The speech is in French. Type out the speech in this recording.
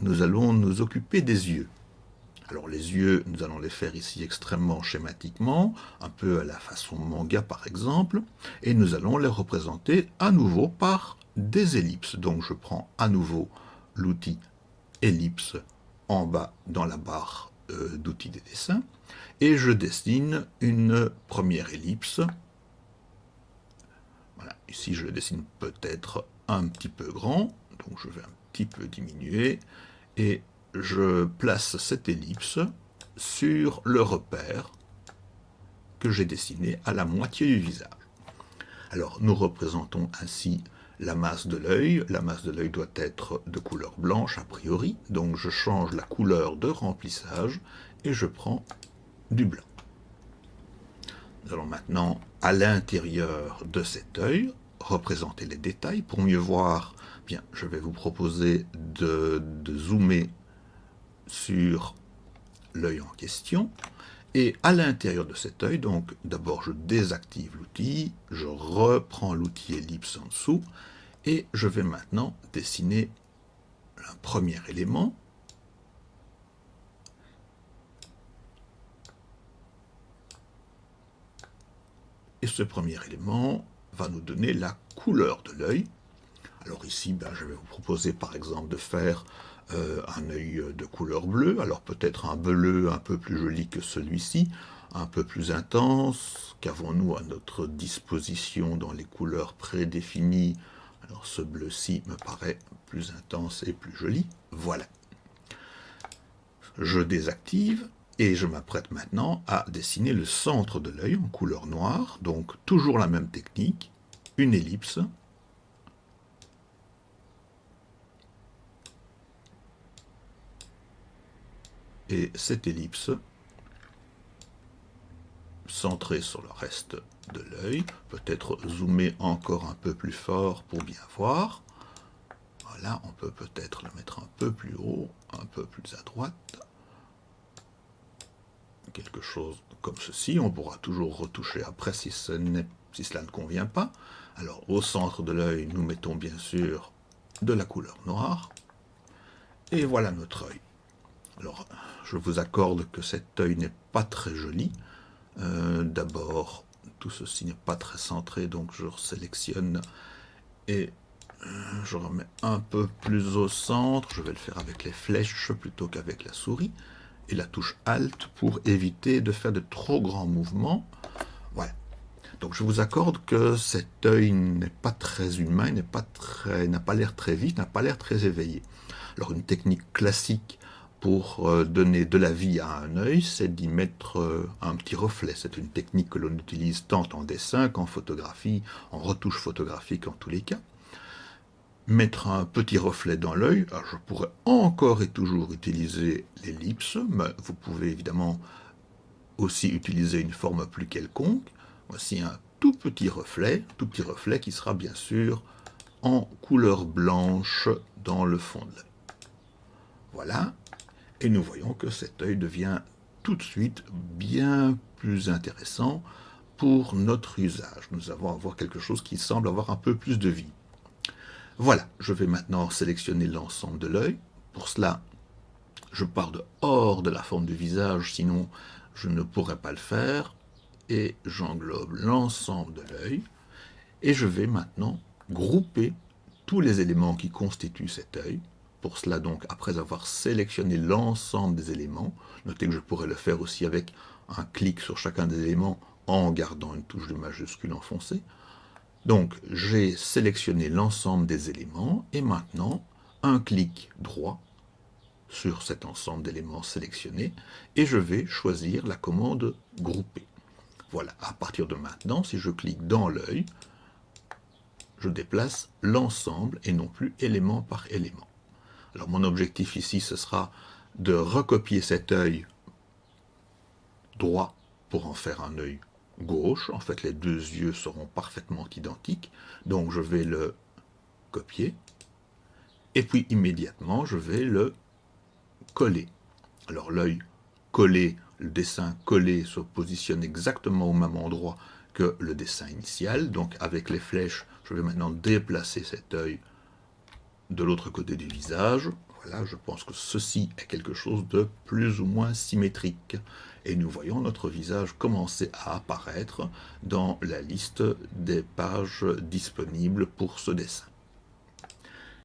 nous allons nous occuper des yeux. Alors les yeux, nous allons les faire ici extrêmement schématiquement, un peu à la façon manga par exemple, et nous allons les représenter à nouveau par des ellipses. Donc je prends à nouveau l'outil ellipse en bas dans la barre euh, d'outils des dessins, et je dessine une première ellipse. Voilà, ici je dessine peut-être un petit peu grand, je vais un petit peu diminuer, et je place cette ellipse sur le repère que j'ai dessiné à la moitié du visage. Alors, nous représentons ainsi la masse de l'œil. La masse de l'œil doit être de couleur blanche a priori, donc je change la couleur de remplissage et je prends du blanc. Nous allons maintenant, à l'intérieur de cet œil, représenter les détails. Pour mieux voir, bien, je vais vous proposer de, zoomer sur l'œil en question. Et à l'intérieur de cet œil, donc d'abord je désactive l'outil, je reprends l'outil ellipse en dessous, et je vais maintenant dessiner un premier élément. Et ce premier élément nous donner la couleur de l'œil. Alors ici, ben, je vais vous proposer par exemple de faire euh, un œil de couleur bleue, alors peut-être un bleu un peu plus joli que celui-ci, un peu plus intense, qu'avons-nous à notre disposition dans les couleurs prédéfinies? Alors ce bleu-ci me paraît plus intense et plus joli, voilà. Je désactive et je m'apprête maintenant à dessiner le centre de l'œil en couleur noire, donc toujours la même technique, une ellipse, et cette ellipse centrée sur le reste de l'œil, peut-être zoomer encore un peu plus fort pour bien voir. Voilà, on peut peut-être le mettre un peu plus haut, un peu plus à droite. Quelque chose comme ceci, on pourra toujours retoucher après si, cela ne convient pas. Alors au centre de l'œil, nous mettons bien sûr de la couleur noire. Et voilà notre œil. Alors, je vous accorde que cet œil n'est pas très joli. Euh, d'abord, tout ceci n'est pas très centré, donc je sélectionne et euh, je remets un peu plus au centre. Je vais le faire avec les flèches plutôt qu'avec la souris. Et la touche Alt pour éviter de faire de trop grands mouvements. Voilà. Donc je vous accorde que cet œil n'est pas très humain, n'a pas, pas l'air très vif, n'a pas l'air très éveillé. Alors une technique classique pour euh, donner de la vie à un œil, c'est d'y mettre euh, un petit reflet. C'est une technique que l'on utilise tant en dessin qu'en photographie, en retouche photographique en tous les cas. Mettre un petit reflet dans l'œil, je pourrais encore et toujours utiliser l'ellipse, mais vous pouvez évidemment aussi utiliser une forme plus quelconque. Voici un tout petit reflet, tout petit reflet qui sera bien sûr en couleur blanche dans le fond de l'œil. Voilà, et nous voyons que cet œil devient tout de suite bien plus intéressant pour notre usage. Nous allons avoir quelque chose qui semble avoir un peu plus de vie. Voilà, je vais maintenant sélectionner l'ensemble de l'œil. Pour cela, je pars de hors de la forme du visage, sinon je ne pourrais pas le faire. Et j'englobe l'ensemble de l'œil. Et je vais maintenant grouper tous les éléments qui constituent cet œil pour cela, donc, après avoir sélectionné l'ensemble des éléments, notez que je pourrais le faire aussi avec un clic sur chacun des éléments en gardant une touche de majuscule enfoncée. Donc, j'ai sélectionné l'ensemble des éléments, et maintenant, un clic droit sur cet ensemble d'éléments sélectionnés, et je vais choisir la commande « Grouper ». Voilà, à partir de maintenant, si je clique dans l'œil, je déplace l'ensemble et non plus élément par élément. Alors mon objectif ici, ce sera de recopier cet œil droit pour en faire un œil gauche. En fait, les deux yeux seront parfaitement identiques. Donc je vais le copier. Et puis immédiatement, je vais le coller. Alors l'œil collé, le dessin collé se positionne exactement au même endroit que le dessin initial. Donc avec les flèches, je vais maintenant déplacer cet œil de l'autre côté du visage. Voilà, je pense que ceci est quelque chose de plus ou moins symétrique. Et nous voyons notre visage commencer à apparaître dans la liste des pages disponibles pour ce dessin.